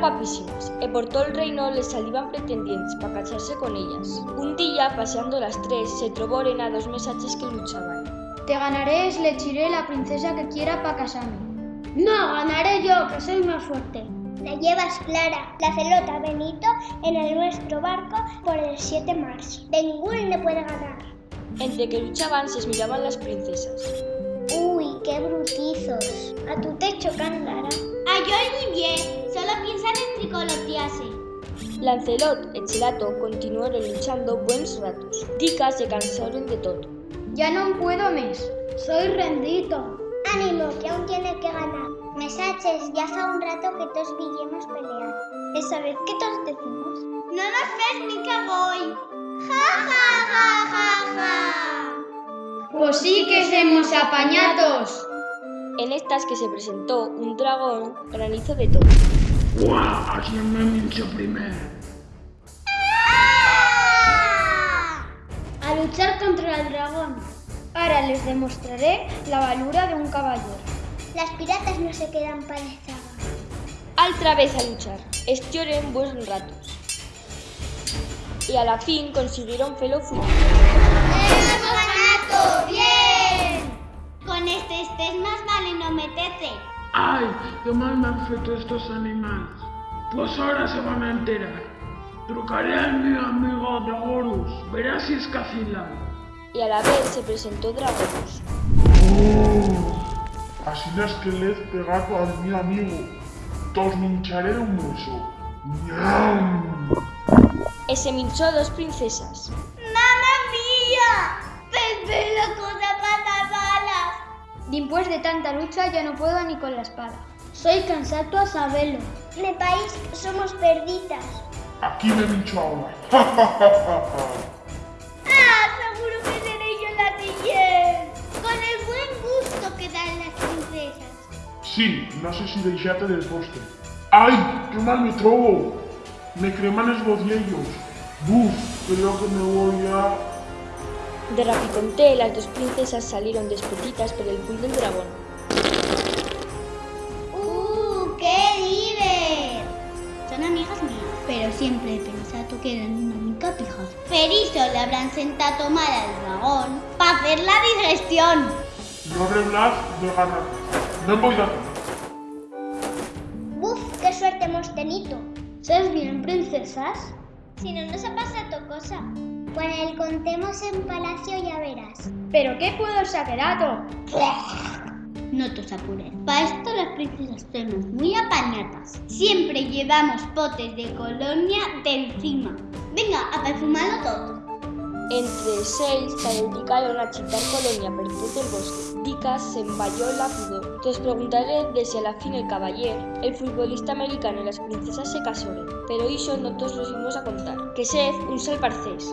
guapísimas e por todo el reino les salían pretendientes para casarse con ellas. Un día, paseando las tres, se troboren a dos mesaches que luchaban. Te ganaré, elegiré la princesa que quiera para casarme. No, ganaré yo, que soy más fuerte. La llevas Clara, la celota Benito, en el nuestro barco por el 7 mars. Ningún le puede ganar. Entre que luchaban se miraban las princesas. Qué brutizos. A tu techo, Cándara. A yo bien, solo piensan en tricolotearse. Lancelot e Chelato continuaron luchando buenos ratos. Dicas se cansaron de todo. Ya no puedo más. Soy rendito. Ánimo, que aún tiene que ganar. Mesaches, ya fa un rato que todos villemos pelear. ¿Esa vez qué todos decimos? No nos ves ni que voy. Ja, ja, ja, ja, ja. Pues sí que somos apañatos. En estas que se presentó un dragón granizo de todo. ¡Guau! ¿A quién me mincho primero? A luchar contra el dragón. Ahora les demostraré la valura de un caballero. Las piratas no se quedan zaga. Altra vez a luchar. Estioren buenos ratos. Y a la fin consiguieron felo. ¡Hemos ganado! ¡Bien! Con este estés más vale no meterte. ¡Ay! ¡Qué mal me han feito estos animales! Pues ahora se van a enterar. Trucaré al mi amigo Dragorus. Verás si es cacilán. Y a la vez se presentó Dragorus. Oh, así es que le he pegado a mi amigo. Tos mincharé un hueso. ¡Ñam! E se minchó dos princesas. ¡Mamma mía! ¡Pepe loco de patas balas! Después de tanta lucha ya no puedo ni con la espada. Soy cansado a saberlo. Me país somos perditas. Aquí me mincho ahora. ¡Ah! Seguro que seré yo la siguiente. Con el buen gusto que dan las princesas. Sí, no sé si deixate del postre. ¡Ay! ¡Qué mal me trobo! Me creman los bociellos. Buf, creo que me voy a... De Rapiconté, las dos princesas salieron despetitas por el pool del dragón. ¡Uh! ¡Qué diver! Son amigas mías. Pero siempre he pensado que eran una mica pijas. Per eso le habrán sentado a tomar al dragón para hacer la digestión. No reblas de ganar. No voy a. Buf, qué suerte hemos tenido. ¿Sabes bien, princesas? Si no nos ha pasado cosa. Cuando el contemos en palacio ya verás. ¿Pero qué puedo saquerato? No te apures. Para esto las princesas somos muy apañatas. Siempre llevamos potes de colonia de encima. Venga, a perfumarlo todo. Entre seis se dedicaron a chitar colonia per tot el bosque. Dicas se emballó la pudor. Os preguntaré de si a la fin el caballero, el futbolista americano y las princesas se casaron. Pero eso no todos los íbamos a contar. que sed un sol parcés.